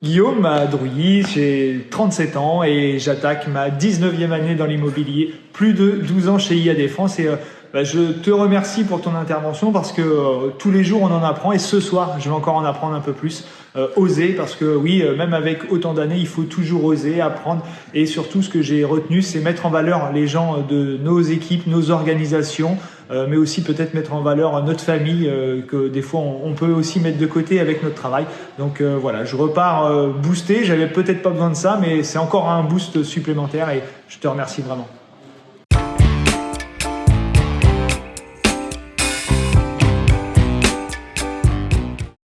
Guillaume Madrouilly, j'ai 37 ans et j'attaque ma 19e année dans l'immobilier, plus de 12 ans chez IA Défense et euh, bah, je te remercie pour ton intervention parce que euh, tous les jours on en apprend et ce soir je vais encore en apprendre un peu plus. Euh, oser parce que oui, même avec autant d'années, il faut toujours oser, apprendre et surtout ce que j'ai retenu, c'est mettre en valeur les gens de nos équipes, nos organisations, mais aussi peut-être mettre en valeur notre famille que des fois on, peut aussi mettre de côté avec notre travail. Donc voilà, je repars boosté, j'avais peut-être pas besoin de ça, mais c'est encore un boost supplémentaire et je te remercie vraiment.